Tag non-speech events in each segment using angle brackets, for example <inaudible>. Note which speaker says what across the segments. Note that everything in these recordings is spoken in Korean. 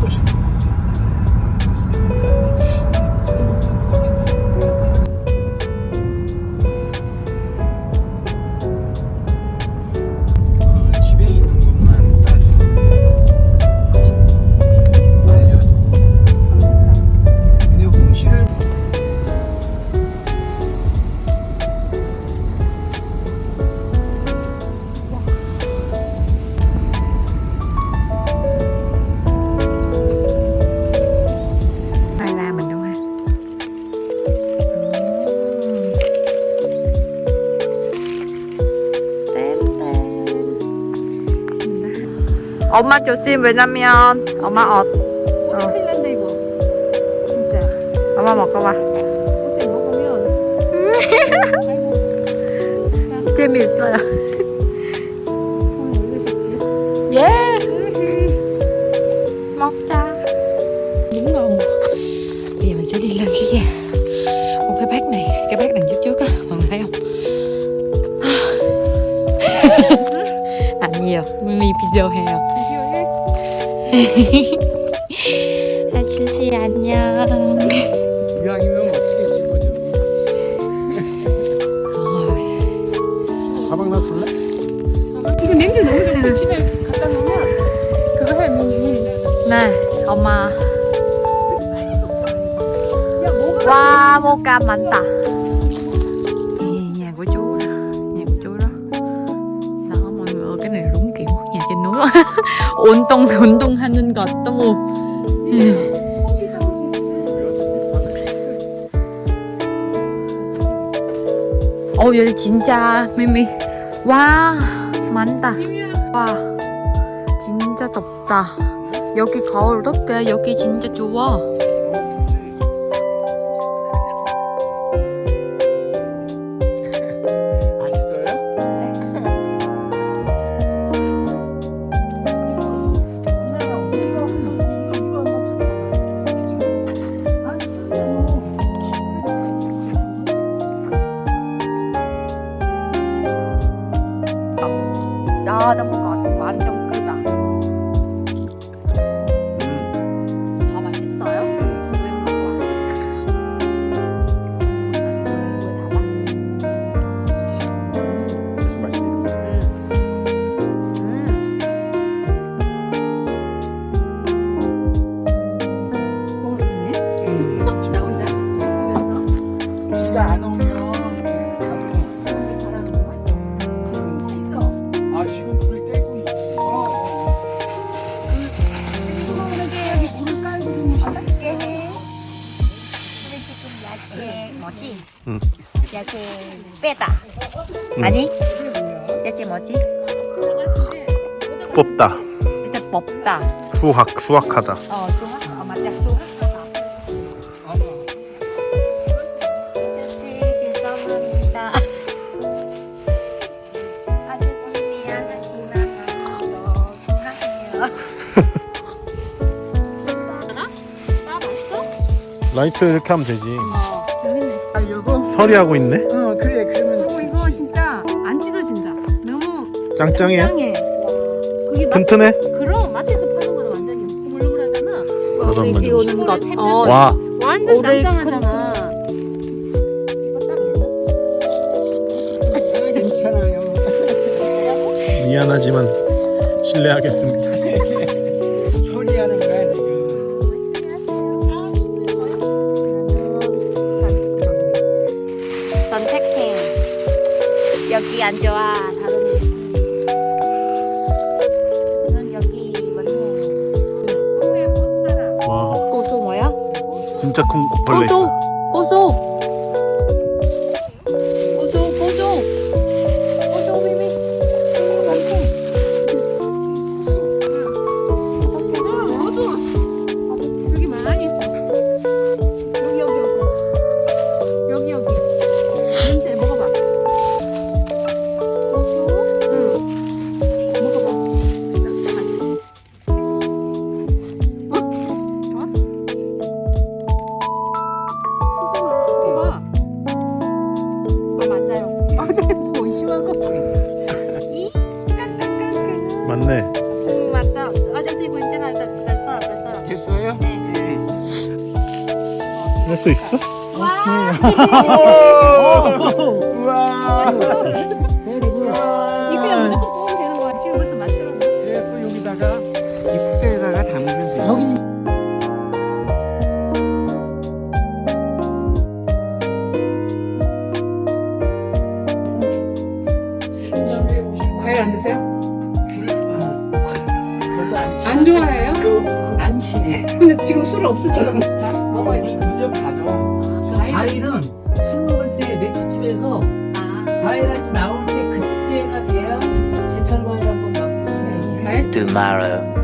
Speaker 1: 도
Speaker 2: 엄마 조심 왜냐면 엄마 옷
Speaker 3: 어디 큰일 난다 이거 진짜
Speaker 2: 엄마 먹어봐
Speaker 3: 선생님 먹으면 아이고
Speaker 2: 재미있어요
Speaker 3: 손이 올리셨지
Speaker 2: 예 먹자
Speaker 3: đúng ngon bây giờ mình sẽ đi lên cái nhà một cái bát này cái bát đằng trước trước á mọi người thấy không <laughs>
Speaker 2: 아니요 미미 비디오해요 <laughs> 아저씨 안녕
Speaker 1: 이왕이면 멋지게 찍어줘. <laughs> 가방 놔둘래?
Speaker 3: 이거 냄새 너무 좋고 집에 갖다 놓으면 그거 해 민기
Speaker 2: 네 엄마
Speaker 3: 야 뭐가
Speaker 2: Wow, một cam 많다. Nè, nhà của chú đó, nhà của chú đó. Đó mọi người ơi, cái này đúng kiểu nhà trên núi. 운동 운동하는 것 너무. 어 여기 진짜 미미. 와 많다. 와 진짜 덥다. 여기 어떡해? 여기 진짜 좋아. 야 너무 거 완전 아
Speaker 1: 지금 불이 떼고 있어.
Speaker 3: 그러게 여기 물을 깔고 좀 바닥에
Speaker 2: 야채 뭐지?
Speaker 1: 응.
Speaker 2: 야채 빼다. 아니? 야채 뭐지?
Speaker 1: 뽑다.
Speaker 2: 일단 뽑다.
Speaker 1: 수확 수확하다.
Speaker 2: 어, 수학?
Speaker 1: 라이트 이렇게 하면 되지.
Speaker 3: 여기 있네 아 요거
Speaker 1: 서리하고 있네.
Speaker 3: 어 그래 그러면 어 이거 진짜 안 찢어진다 너무
Speaker 1: 짱짱해.
Speaker 3: 짱해 그게 마,
Speaker 1: 튼튼해.
Speaker 3: 그럼 마트에서 파는 거는 완전히 흐물흐물하잖아
Speaker 1: 그런
Speaker 2: 우리 비
Speaker 1: 거지.
Speaker 2: 오는 것.
Speaker 3: 어.
Speaker 2: 어,
Speaker 1: 와.
Speaker 3: 완전
Speaker 2: 오래
Speaker 3: 짱짱하잖아 괜찮아요
Speaker 1: 미안하지만 실례하겠습니다.
Speaker 2: 안 좋아. 다른 데. 저는 여기 뭐냐.
Speaker 1: 와,
Speaker 2: 고소 뭐야?
Speaker 1: 진짜 큰 벌레.
Speaker 2: 고소. 고소. 고소
Speaker 1: 할수 있어?
Speaker 4: 우와.
Speaker 3: 이거야 무조건 뽑으면 되는 거야. 지금 벌써 만들었네.
Speaker 4: 그래서 여기다가 이 푸대에다가 담으면 돼요. 여기
Speaker 2: 과일 안 드세요? 안 좋아해요?
Speaker 4: 안 치네.
Speaker 2: 근데 지금 술 없으니까 <laughs>
Speaker 5: 술 먹을 때 맥주집에서 과일 한잔 나올 때 그때가 돼야 제철 과일 한번.
Speaker 2: 과일?
Speaker 6: tomorrow.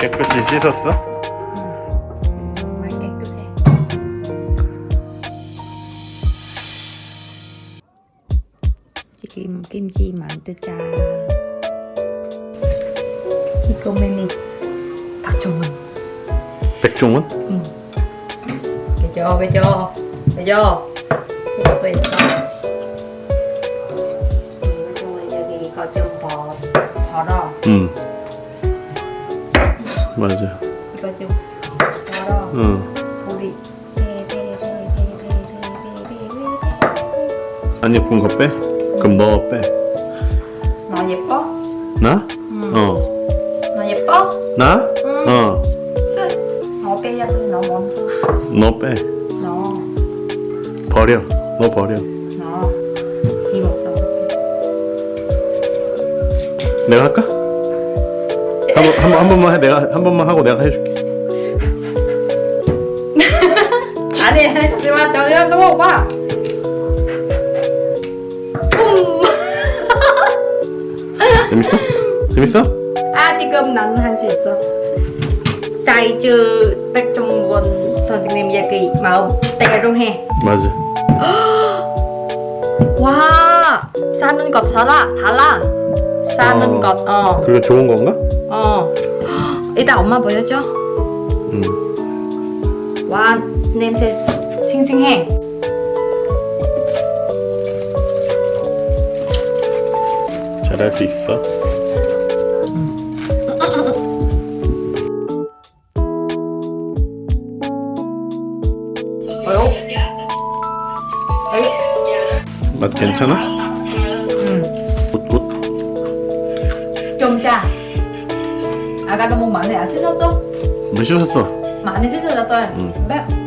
Speaker 1: 깨끗이 씻었어?
Speaker 2: 지금 김치 만들자. 이거는 박종원.
Speaker 1: 백종원?
Speaker 2: 그죠, 그죠, 그죠. 이것도 있어. 여기 이거 좀 더, 덜어.
Speaker 1: 응 맞아
Speaker 2: 이거 좀 덜어.
Speaker 1: 응
Speaker 2: 우리
Speaker 1: 안 예쁜 거 빼? 그럼 너 빼.
Speaker 2: 너 예뻐?
Speaker 1: 나?
Speaker 2: 응.
Speaker 1: 어.
Speaker 2: 너 예뻐?
Speaker 1: 나?
Speaker 2: 응.
Speaker 1: 어.
Speaker 2: 쓱. 너 돼. 너 먼저.
Speaker 1: 너 빼.
Speaker 2: 너,
Speaker 1: 버려. 너 버려.
Speaker 2: 너. 힘 없어.
Speaker 1: 내가 할까? 한 번, 한 번, 한 번만 해. 내가 한 번만 하고 내가 해줄게. <laughs>
Speaker 2: 아니, 아니, 잠시만. 잠시만. 너무 봐.
Speaker 1: 재밌어? 재밌어?
Speaker 2: 아, 지금 나는 할 수 있어. 사이즈 백종원 선생님 얘기 마음대로 해.
Speaker 1: 맞아. <gasps>
Speaker 2: 와, 사는 것 달라, 달라. 사는
Speaker 1: 어.
Speaker 2: 것, 어,
Speaker 1: 그게 좋은 건가?
Speaker 2: 어. <gasps> 이따 엄마 보여줘.
Speaker 1: 응.
Speaker 2: 와, 냄새 싱싱해.
Speaker 1: 잘할 수 있어. 맛 괜찮아?
Speaker 2: 짜. 아까 너무 많이 안 씻었어?
Speaker 1: 물 씻었어.
Speaker 2: 많이 씻어줬어.
Speaker 1: 응.
Speaker 2: 매,